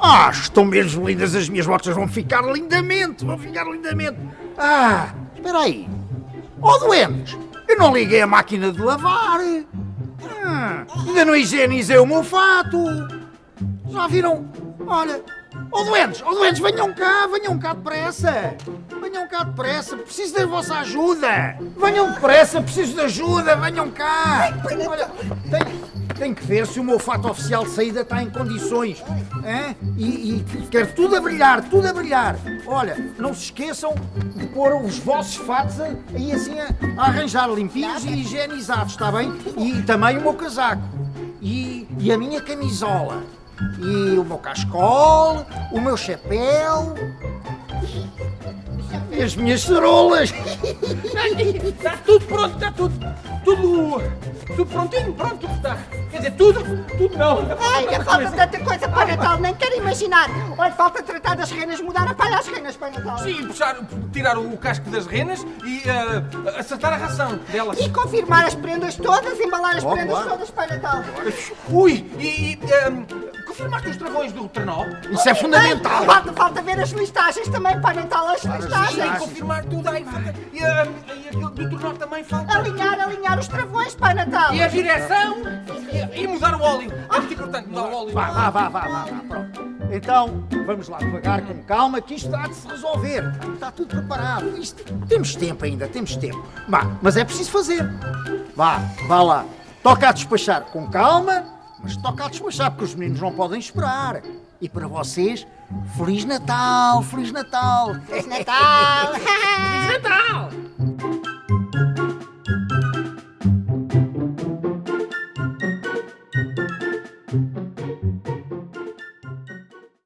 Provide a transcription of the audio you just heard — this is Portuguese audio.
Ah, estão mesmo lindas as minhas botas, vão ficar lindamente, vão ficar lindamente. Ah, espera aí. Ó doentes, eu não liguei a máquina de lavar. Ah, ainda não higienizei o meu fato. Já viram? Olha, ó doentes, ó doentes, venham cá, venham cá depressa. Venham cá depressa, preciso da vossa ajuda. Venham depressa, preciso de ajuda, venham cá. Olha, tenho, tenho que ver se o meu fato oficial de saída está em condições. hein? E, e quero tudo a brilhar, tudo a brilhar. Olha, não se esqueçam de pôr os vossos fatos aí assim a, a arranjar limpinhos e higienizados, está bem? E também o meu casaco. E, e a minha camisola. E o meu cascol, o meu chapéu. E as minhas cerolas. Está tudo pronto, está tudo, tudo, tudo prontinho, pronto, está. Quer dizer, tudo, tudo não. Ai, ainda falta tanta coisa para Natal, nem quero imaginar. Olha, falta tratar das renas, mudar a palha às renas para Natal. Sim, puxar, tirar o casco das renas e ah, acertar a ração delas. E confirmar as prendas todas, embalar as Oh, prendas claro. todas para Natal. Ui, e, e ah, confirmaste os travões do trenó? Isso é fundamental. Ai, falta, falta ver as listagens também para Natal, as listagens. Sim, confirmar tudo aí. E, ah, e aquilo do trenó também falta. Alinhar, alinhar os travões para Natal. E a direção e, e mudar o óleo. É muito importante mudar o óleo. Vá, vá, vá, vá, vá, vá, pronto. Então, vamos lá devagar, com calma, que isto há de se resolver. Está tudo preparado. Isto, temos tempo ainda, temos tempo. Vá, mas é preciso fazer. Vá, vá lá. Toca a despachar com calma, mas toca a despachar, porque os meninos não podem esperar. E para vocês, Feliz Natal, Feliz Natal. Natal. Natal!